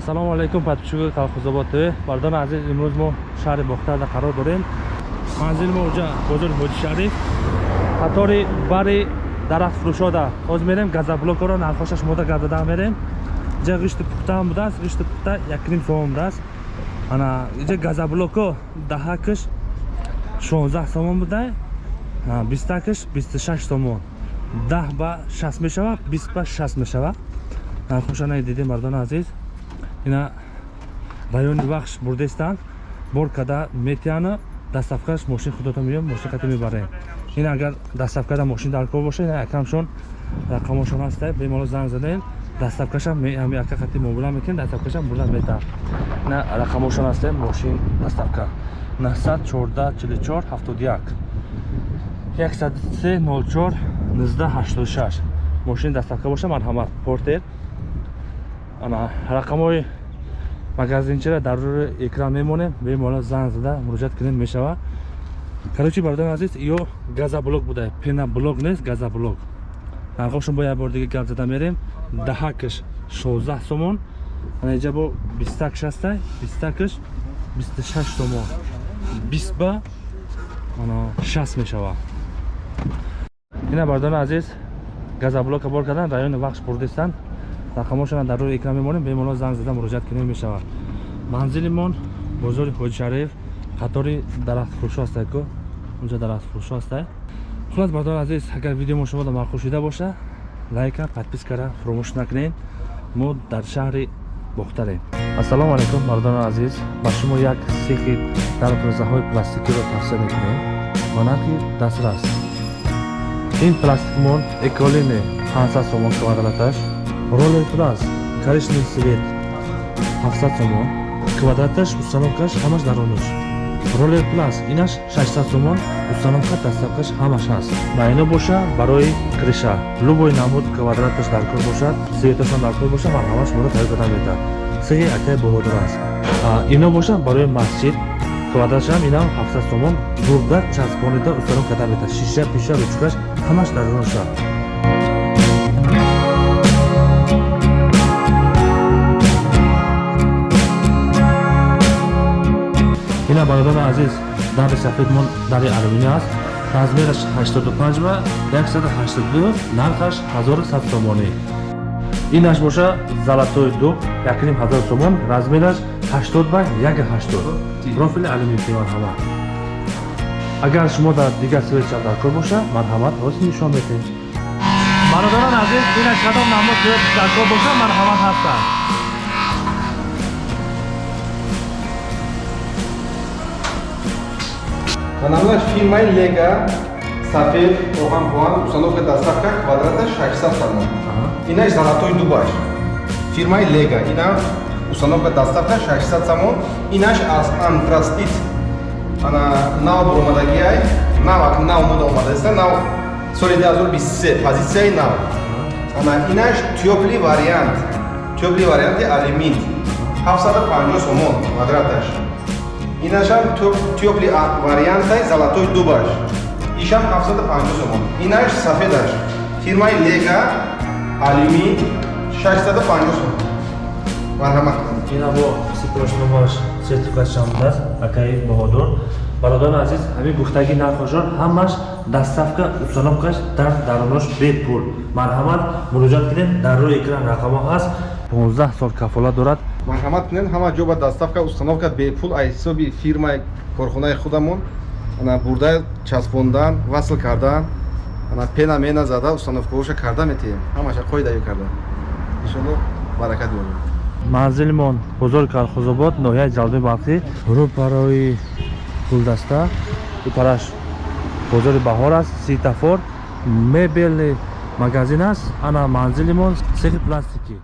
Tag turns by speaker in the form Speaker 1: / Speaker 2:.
Speaker 1: ассалому алайкум подписчикои колхозобод тв бардони азиз имрӯз мо шаҳри бохтарда қарор дорем. Манзили мо уҷа бозори ҳоҷи шариф. Қатори бари дарахтфурӯшода ҳозир мерем газаблокоро нархошаш мода гардада мерем. Иҷа ғишти пухтаам будааст ғишти пухта якним сомон будааст ана иҷа газаблоко даҳакаш шонздаҳ сомон буда бистакаш бисту шаш сомон. Даҳ ба шаст мешава бист ба шаст мешава нархошана дидем мардони азиз ина райони вахш бурдестан бор када метиана дастафкаш мошин худото миём мошин кати мебарем. Ин агар дастафкада мошин дар кор боша якамшон рақамошон ҳаста бемало занг задем дастафкашам ами ака кати мобила мекунем дастафкашам бурда мета. Ина рақамошон ҳаста мошин дастафка. 914 44 71 103 04 1986 мошин дастафка боша марҳамат. Портер рақамҳои магазинчиро дар рӯи экран мемонем. Бемола занг зада муроҷиат кунем мешава. Карочи бардони азиз? Ё газаблок буда пенаблок нест газаблок нархошон бо як бор дига гап зада мерем. Даҳакаш 16 сомон. Ана иҷа бо бистакш ҳастай бистакаш 26 сомон. 20 ба ана 60 мешава. Ина бардони азиз. Газаблока бор кардан райони вахш бурдистан рақамошона дар рӯи экран мемонем бемоло занг зада муроҷиат кунем мешавад манзилимон бозори ҳоҷи шариф қатори дарахтфурӯшо ҳастае ку унҷа дарахтфурӯшо ҳастае хулас бардор азиз агар видеомо шумода маъқул шуда боша лайка подпискара фуромӯш накунед мо дар шаҳри бохтарем. Ассалому алайкум мардони азиз. Ба шумо як сехи дарбозаҳои пластикиро тавсия мекунем. Монарки дастрас. Ин пластикмон эколине 500 сомон квадраташ роллер плас коричневый свет 700 сомон квадраташ установкаш ҳамаш даронуш роллер плас инаш 600 сомон установка дастафкаш ҳамаш ҳаст ба ино боша барои криша. Любой намуд квадраташ даркор бошад светашон даркор боша марҳамаш моро тайёр карда метавад сеҳи акай боҳодир аст. Ино боша барои масҷид квадратшам инам 700 сомон бурда часпонида установ карда метавад шиша пиша ручкаш ҳамаш даронушад ина бародари азиз дари сафедмон дари алюмини аст. Размераш 85 ба 182 нархаш 1100 сомонӣ. Инаш боша золатой дуб 1500 сомон размераш 80 ба 180 профили алюмини марҳамат агар шумо дар дигар светча даркор боша марҳамат ҳозир нишон метаҳед бародарон азиз инаш кадом намуд свет даркор боша марҳамат ҳастанд
Speaker 2: Анамнаш фирмаи Лега сафед оҳан поан установка доставка квадрата 600 сомон. Инаш золотой дубаш. Фирмаи Лега ина установка доставка 600 сомон. Инаш аз антрастит ана нав омадагиай нав ак нав мода омадаста нав соли 2023 позитсияи нав. Ана инаш тёпли вариант. Тёпли варианти алюмин 750 сомон квадраташ инашам тёпли вариантай золотой дубаш. Ишам 750 сомон. Инаш сафедаш фирмаи лега алюмин 650 сомон. Марҳамат.
Speaker 1: Ина бо сипрошномаш сертификатшон даст акаи боҳодор бародари азиз ҳамин гуфтаги нархошон ҳамаш дастафка установкаш дар даронош бепул. Марҳамат муроҷиат кунед дар рӯи экран рақамо ҳаст. 15 сол кафолат дорад.
Speaker 2: Марҳамат кунед ҳама ҷо ба доставка установка бепул аз ҳисоби фирмаи корхонаи худамон. Ана бурда часпондан васл кардан. Ана пена мена зада установкаоша карда метиҳем. Ҳамаша қоидаё карда. Иншоалло баракат ёбед
Speaker 1: манзилимон бозори калхозобод ноҳияи ҷалби бахтӣ. Рӯ барои гулдаста. Ипараш бозори баҳор аст ситафор мебелни магазин аст ана манзилимон сехи пластикӣ